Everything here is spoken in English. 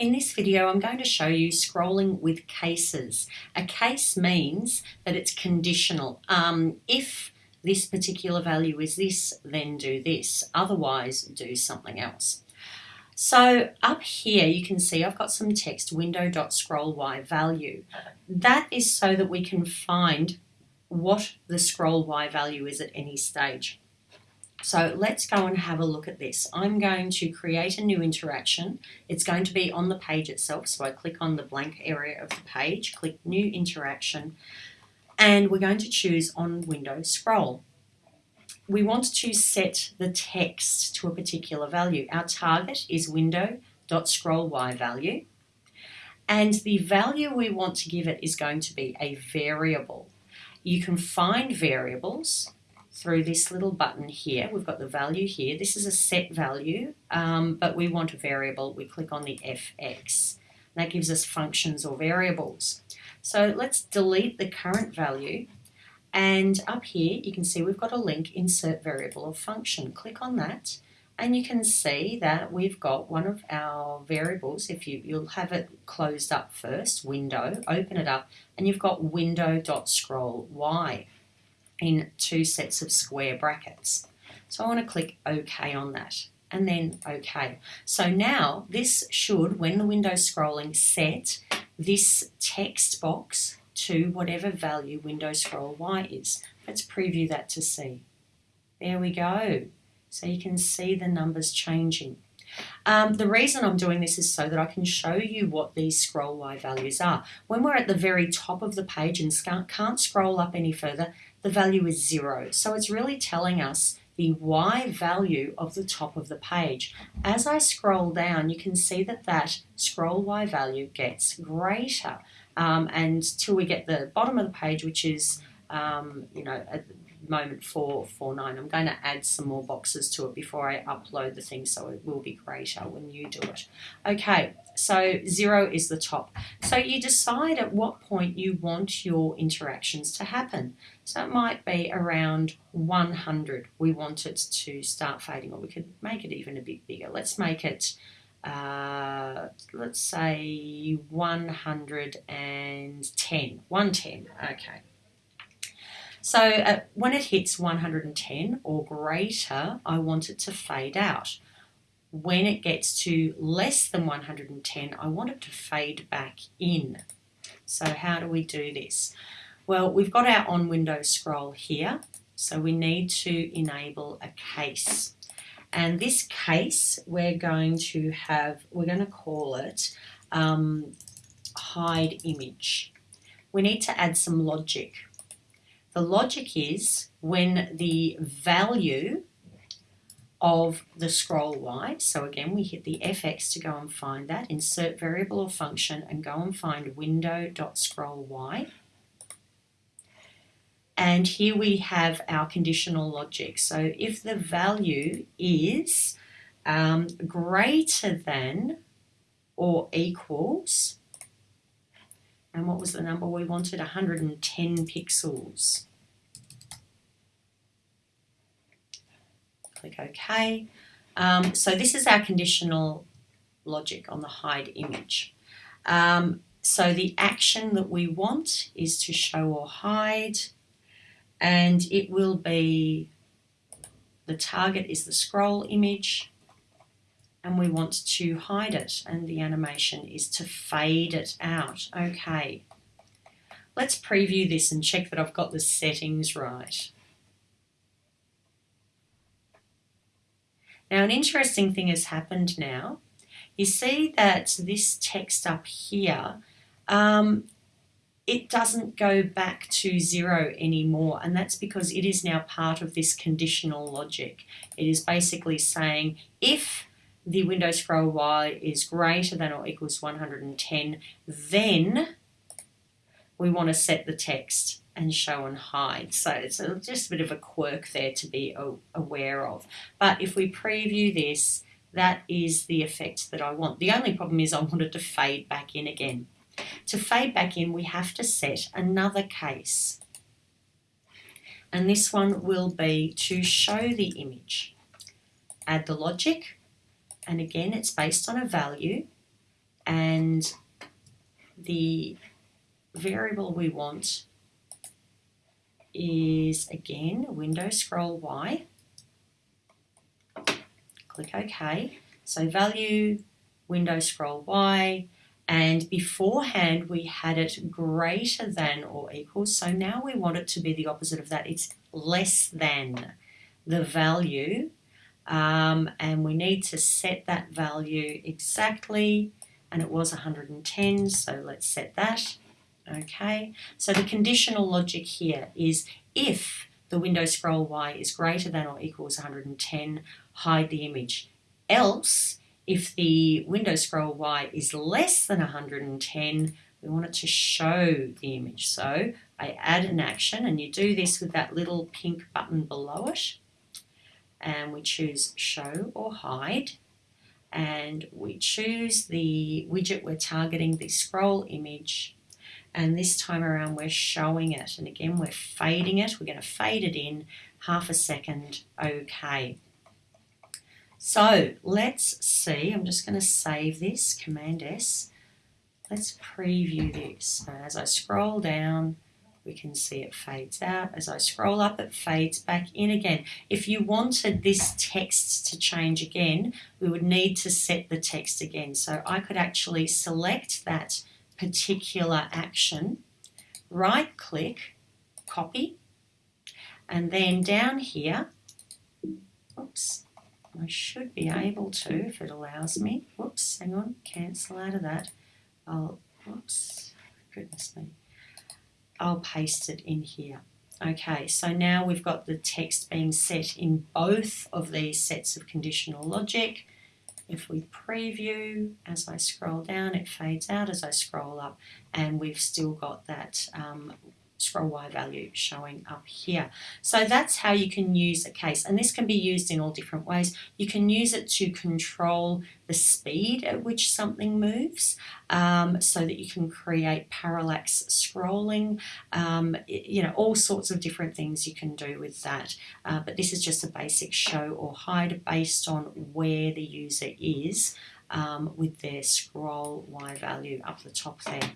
In this video, I'm going to show you scrolling with cases. A case means that it's conditional. Um, if this particular value is this, then do this. Otherwise, do something else. So up here, you can see I've got some text, window.scroll y value. That is so that we can find what the scroll y value is at any stage. So let's go and have a look at this. I'm going to create a new interaction. It's going to be on the page itself. So I click on the blank area of the page, click new interaction, and we're going to choose on window scroll. We want to set the text to a particular value. Our target is window.scroll y value. And the value we want to give it is going to be a variable. You can find variables through this little button here. We've got the value here. This is a set value, um, but we want a variable. We click on the fx. That gives us functions or variables. So let's delete the current value. And up here, you can see we've got a link, insert variable or function. Click on that. And you can see that we've got one of our variables. If you, you'll have it closed up first, window, open it up, and you've got window.scroll y in two sets of square brackets. So I want to click OK on that and then OK. So now this should, when the window's scrolling, set this text box to whatever value window scroll Y is. Let's preview that to see. There we go. So you can see the numbers changing. Um, the reason I'm doing this is so that I can show you what these scroll Y values are. When we're at the very top of the page and can't scroll up any further, the value is zero. So it's really telling us the Y value of the top of the page. As I scroll down, you can see that that scroll Y value gets greater um, till we get the bottom of the page, which is, um, you know, at the moment 449. I'm going to add some more boxes to it before I upload the thing so it will be greater when you do it. Okay, so zero is the top. So you decide at what point you want your interactions to happen. So it might be around 100. We want it to start fading or we could make it even a bit bigger. Let's make it uh, let's say 110, 110, okay. So uh, when it hits 110 or greater, I want it to fade out. When it gets to less than 110, I want it to fade back in. So how do we do this? Well, we've got our on window scroll here. So we need to enable a case. And this case, we're going to have, we're going to call it um, hide image. We need to add some logic. The logic is when the value of the scroll y, so again we hit the fx to go and find that, insert variable or function and go and find window.scroll y. And here we have our conditional logic. So if the value is um, greater than or equals and what was the number we wanted? 110 pixels. Click OK. Um, so this is our conditional logic on the hide image. Um, so the action that we want is to show or hide and it will be the target is the scroll image and we want to hide it and the animation is to fade it out. Okay, let's preview this and check that I've got the settings right. Now an interesting thing has happened now. You see that this text up here, um, it doesn't go back to zero anymore and that's because it is now part of this conditional logic. It is basically saying if the window scroll Y is greater than or equals 110, then we want to set the text and show and hide. So it's just a bit of a quirk there to be aware of. But if we preview this, that is the effect that I want. The only problem is I wanted to fade back in again. To fade back in, we have to set another case. And this one will be to show the image. Add the logic, and again it's based on a value and the variable we want is again window scroll Y. Click OK. So value window scroll Y and beforehand we had it greater than or equal so now we want it to be the opposite of that it's less than the value um, and we need to set that value exactly and it was 110 so let's set that okay so the conditional logic here is if the window scroll y is greater than or equals 110 hide the image else if the window scroll Y is less than 110, we want it to show the image. So I add an action and you do this with that little pink button below it. And we choose show or hide. And we choose the widget we're targeting, the scroll image. And this time around we're showing it. And again, we're fading it. We're going to fade it in half a second. Okay. So let's see, I'm just going to save this, Command S. Let's preview this. as I scroll down, we can see it fades out. As I scroll up, it fades back in again. If you wanted this text to change again, we would need to set the text again. So I could actually select that particular action, right click, copy, and then down here, oops, I should be able to if it allows me. Whoops, hang on, cancel out of that. I'll, whoops, goodness me. I'll paste it in here. Okay, so now we've got the text being set in both of these sets of conditional logic. If we preview, as I scroll down, it fades out as I scroll up, and we've still got that um, scroll Y value showing up here. So that's how you can use a case and this can be used in all different ways. You can use it to control the speed at which something moves um, so that you can create parallax scrolling, um, you know, all sorts of different things you can do with that. Uh, but this is just a basic show or hide based on where the user is um, with their scroll Y value up the top there.